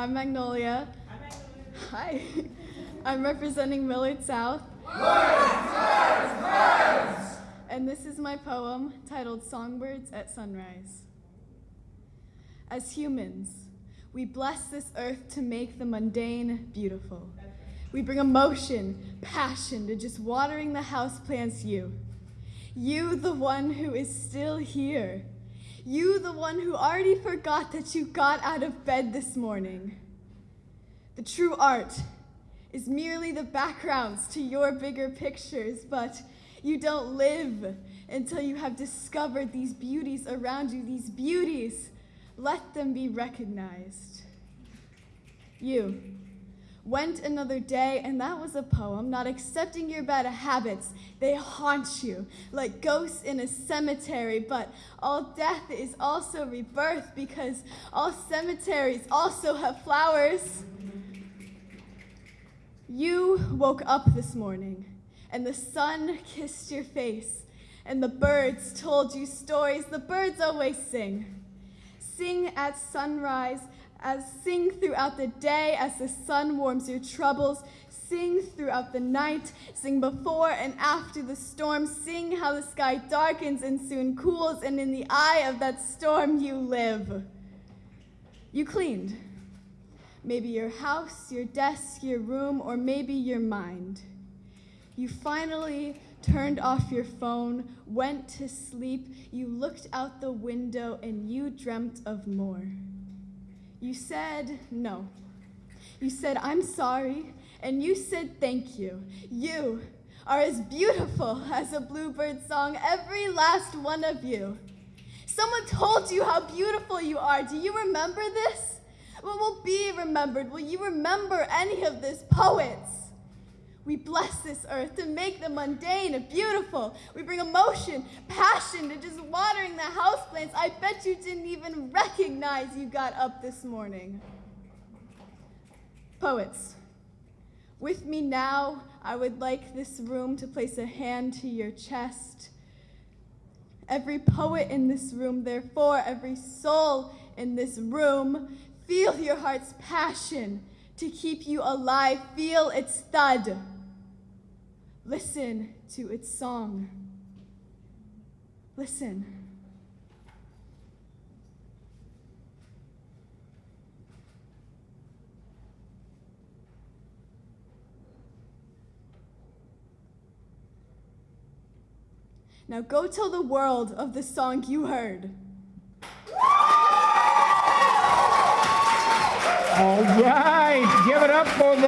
I'm Magnolia. Hi. I'm representing Millard South. And this is my poem titled Songbirds at Sunrise. As humans, we bless this earth to make the mundane beautiful. We bring emotion, passion to just watering the houseplants you. You, the one who is still here. You, the one who already forgot that you got out of bed this morning. The true art is merely the backgrounds to your bigger pictures, but you don't live until you have discovered these beauties around you, these beauties. Let them be recognized. You went another day, and that was a poem, not accepting your bad habits. They haunt you like ghosts in a cemetery, but all death is also rebirth because all cemeteries also have flowers. You woke up this morning, and the sun kissed your face, and the birds told you stories the birds always sing. Sing at sunrise, as sing throughout the day as the sun warms your troubles. Sing throughout the night, sing before and after the storm. Sing how the sky darkens and soon cools, and in the eye of that storm you live. You cleaned. Maybe your house, your desk, your room, or maybe your mind. You finally turned off your phone, went to sleep, you looked out the window, and you dreamt of more. You said no. You said, I'm sorry, and you said thank you. You are as beautiful as a bluebird song, every last one of you. Someone told you how beautiful you are. Do you remember this? What will be remembered? Will you remember any of this, poets? We bless this earth to make the mundane beautiful. We bring emotion, passion to just watering the houseplants. I bet you didn't even recognize you got up this morning. Poets, with me now, I would like this room to place a hand to your chest. Every poet in this room, therefore, every soul in this room, feel your heart's passion to keep you alive. Feel its thud. Listen to its song. Listen. Now go tell the world of the song you heard. Up for the